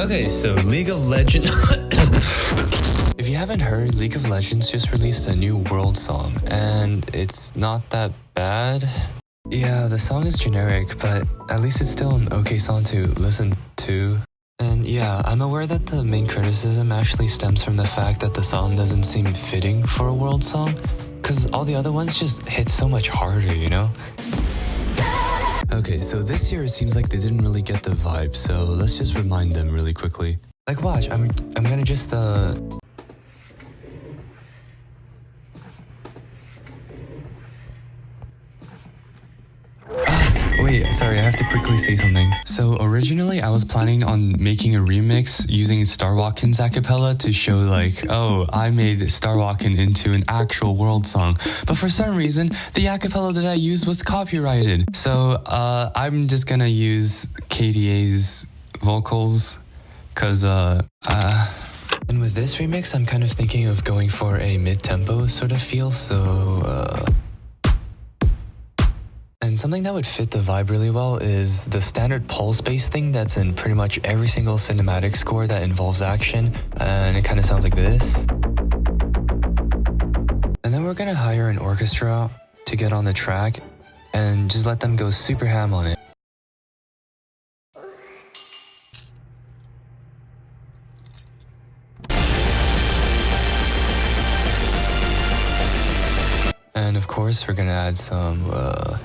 Okay, so League of Legends. if you haven't heard, League of Legends just released a new world song, and it's not that bad. Yeah, the song is generic, but at least it's still an okay song to listen to. And yeah, I'm aware that the main criticism actually stems from the fact that the song doesn't seem fitting for a world song, because all the other ones just hit so much harder, you know? Okay, so this year it seems like they didn't really get the vibe, so let's just remind them really quickly. Like watch, I'm I'm gonna just uh Wait, sorry, I have to quickly say something. So originally I was planning on making a remix using Star Walkin's acapella to show like, oh, I made Star Walkin into an actual world song. But for some reason, the acapella that I used was copyrighted. So uh, I'm just gonna use KDA's vocals cause uh, uh and with this remix, I'm kind of thinking of going for a mid-tempo sort of feel, so uh and something that would fit the vibe really well is the standard pulse-based thing that's in pretty much every single cinematic score that involves action, and it kind of sounds like this. And then we're gonna hire an orchestra to get on the track and just let them go super ham on it. And of course, we're gonna add some, uh,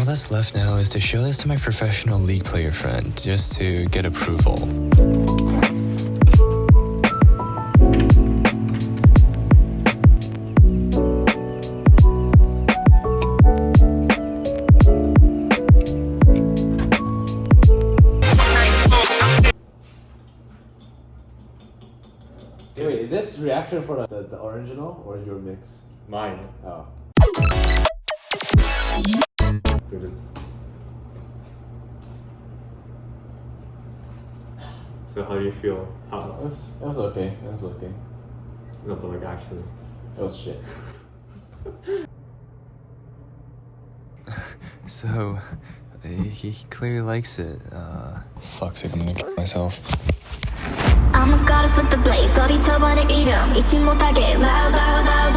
all that's left now is to show this to my professional league player friend, just to get approval. Wait, is this reaction for the, the original or your mix? Mine. Oh. just... So how do you feel? How? It was, it was okay. It was okay. No, but like actually. It was shit. so, he, he clearly likes it. Uh, fuck's sake, I'm gonna kill myself. I'm a goddess with the blades 어리쳐버릴 이름 잊지 못하게 loud loud loud